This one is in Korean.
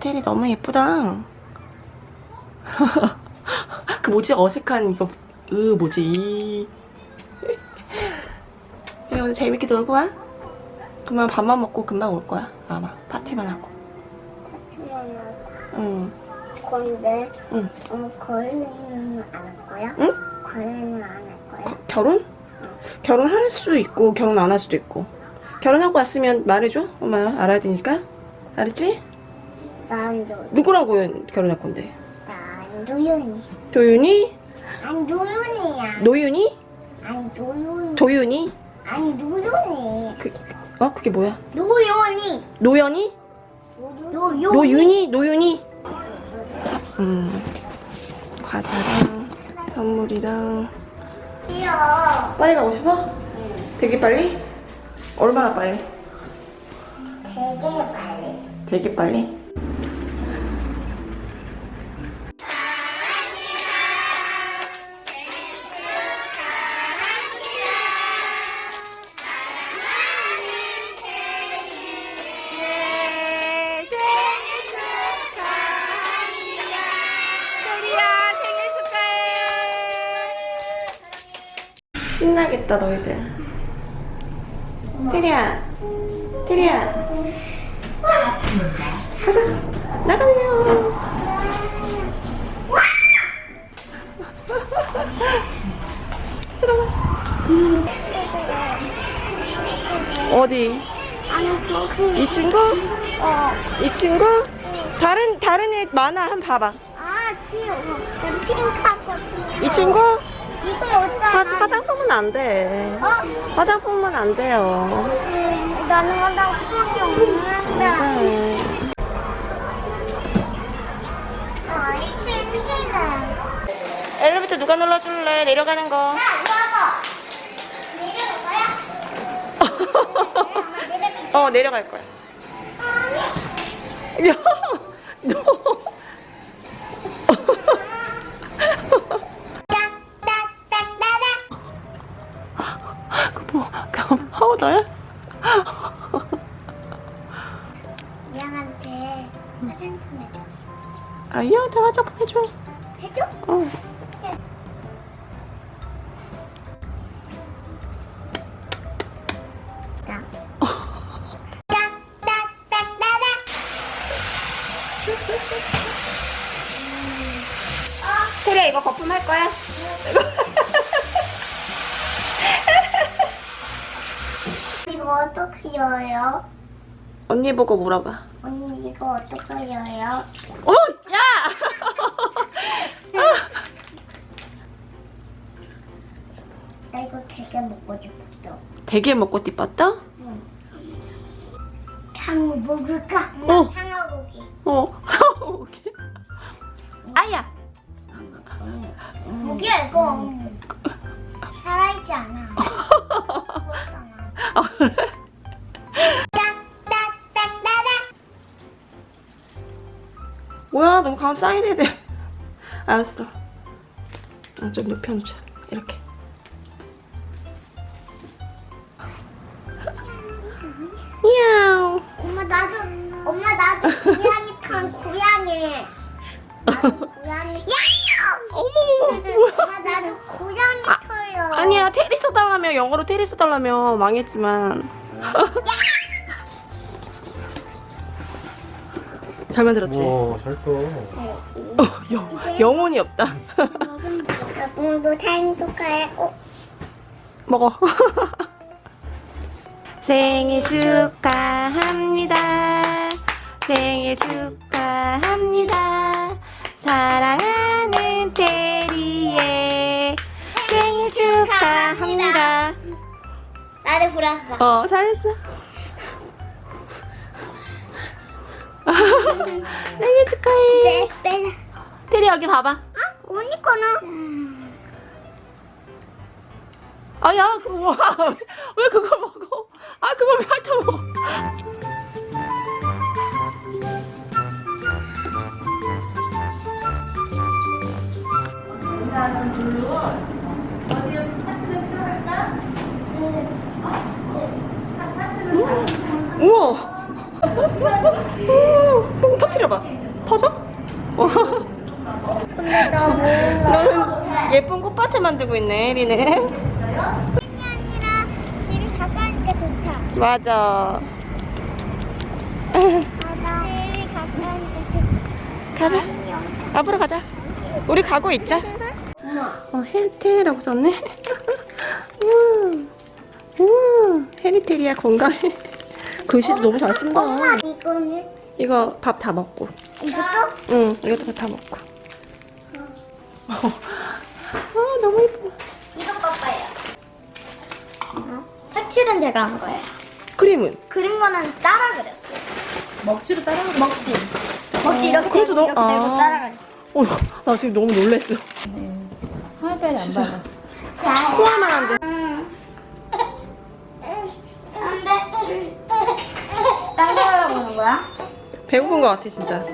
테리 너무 예쁘다. 그 뭐지 어색한 이거 으 뭐지? 그래 오늘 재밌게 놀고 와. 그러면 밥만 먹고 금방 올 거야. 아마 파티만 하고. 응. 건데 응. 어, 거래는 안 할 거야? 응? 거래는 안 할 거야? 거- 결혼? 결혼할 수 있고 결혼 안 할 수도 있고. 결혼하고 왔으면 말해줘. 엄마 알아야 되니까. 알았지? 난 조, 누구랑 고- 결혼할 건데? 난 조윤이. 도윤이? 안 조윤이야. 노윤이? 안 조윤이. 도윤이? 안 조윤이. 그, 어? 그게 뭐야? 노윤이. 노연이? 노윤이. 노윤이? 노윤이? 음. 과자랑 선물이랑 귀여워. 빨리 가고 싶어? 되게 빨리? 얼마나 빨리? 되게 빨리. 되게 빨리? 신나겠다 너희들. 테리야 테리야. 가자. 나가세요. 어디 아니 이 친구? 어. 이 친구? 다른 다른 애 많아. 한번 봐봐. 아 귀여워. 난 핑크하고 이 친구? 이거 화, 어디다? 화장품은 안 돼 어? 화장품은 안 돼요 음, 나는 화장품이 없는데. 네. 아이 심심해. 엘리베이터 누가 눌러줄래 내려가는 거? 어 내려갈 거야 아니. 야, 양한테 화장품 해줘. 아, 얘한테 화장품 해줘. 해줘? 어. 야. 딱딱딱딱딱. 테리야, 이거 거품 할 거야? 이거 어떻게 열어요? 언니 보고 물어봐. 언니 이거 어떻게 열어요? 어, 야! 나 이거 되게 먹고 싶었어. 되게 먹고 띠빴다? 향 먹을까? 어. 향어고기. 어. 오케이. 아야! 고기야 뭐야, 너무 가면 사인해야 돼. 알았어. 아, 좀 눕혀놓자. 이렇게. 미야옹. 엄마 나도 엄마 나도 고양이 탄 고양이. 나도 고양이. 야옹. 어머머머, 뭐야. 엄마 나도 고양이 아. 아니야 테리 써달라며 영어로 테리 써달라며 망했지만 잘 만들었지? 우와 잘 떠. 어, 영, 영혼이 없다. 오늘도 행복해. 어, 먹어. 생일 축하합니다. 생일 축하합니다. 사랑하는 테리의 생일 축하합니다. 나를 불었어. 어 잘했어 생일 축하해. 테리 여기 봐봐 어? 언니 거는? 아야 그거 뭐야 왜 그걸 먹어 아 그걸 왜 핥아 먹어 똥터뜨려 터트려봐. 터져? 와. 근데 나 몰라. 너는 예쁜 꽃밭을 만들고 있네, 혜리는. 집이 아니라 집이 가까우니까 좋다. 맞아. 맞아. 집이 가까우니까 좋다. 가자. 앞으로 가자. 우리 가고 있자. 어, 혜태라고 썼네. 우와. 우와. 헤리테리아 건강해. 글씨도 너무 잘 쓴다. 엄마 이거는 이거 밥 다 먹고. 이것도? 응, 이것도 다 먹고. 아, 너무 예뻐. 이거 봐봐요. 어? 색칠은 제가 한 거예요. 그림은? 그린 거는 따라 그렸어요. 먹지로 따라 먹지. 먹지 이렇게 그래도 들고 너- 이렇게 들고 아. 따라 그렸어. 어, 나 지금 너무 놀랬어. 화이트를 안 받아. 자. 코아만 한데. 응. 안 돼. 딴거 하려고 하는 거야? 배고픈 것 같아, 진짜.